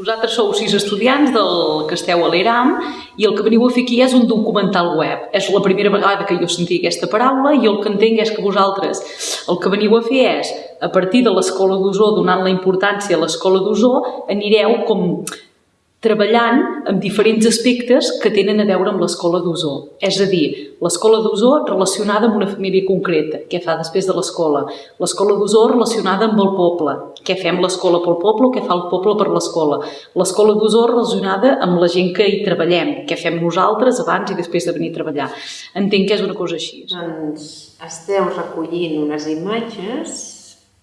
Vosaltres sou sis estudiants del que esteu a l'ERAM i el que veniu a fer aquí és un documental web. És la primera vegada que jo sentia aquesta paraula i el que entenc és que vosaltres el que veniu a fer és, a partir de l'escola d'Osó, donant la importància a l'escola d'Osó, anireu com treballant amb diferents aspectes que tenen a veure amb l'escola d'Osó. És a dir, l'escola d'Osó relacionada amb una família concreta, què fa després de l'escola. L'escola d'Osó relacionada amb el poble, què fem l'escola pel poble o què fa el poble per l'escola. L'escola d'Osó relacionada amb la gent que hi treballem, què fem nosaltres abans i després de venir a treballar. Entenc que és una cosa així. Doncs esteu recollint unes imatges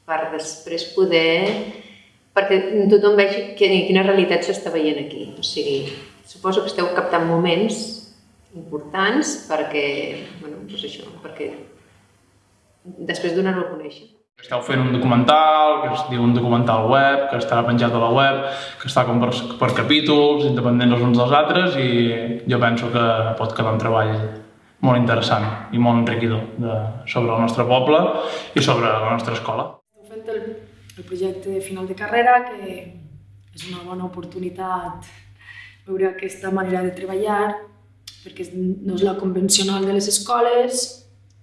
per després poder perquè tothom vegi quina realitat s'està veient aquí. O sigui, suposo que esteu captant moments importants perquè, bueno, doncs això, perquè després donar-ho a conèixer. Esteu fent un documental, que es diu un documental web, que estarà penjat a la web, que està com per, per capítols, independents els uns dels altres, i jo penso que pot quedar un treball molt interessant i molt enriquidor de, sobre el nostre poble i sobre la nostra escola. El projecte de final de carrera, que és una bona oportunitat veure aquesta manera de treballar, perquè no és la convencional de les escoles,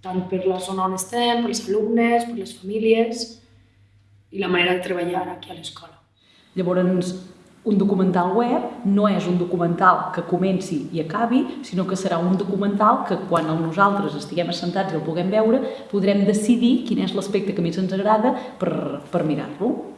tant per la zona on estem, per els alumnes, per les famílies, i la manera de treballar aquí a l'escola. Llavors, un documental web no és un documental que comenci i acabi, sinó que serà un documental que quan nosaltres estiguem assentats i el puguem veure, podrem decidir quin és l'aspecte que més ens agrada per, per mirar-lo.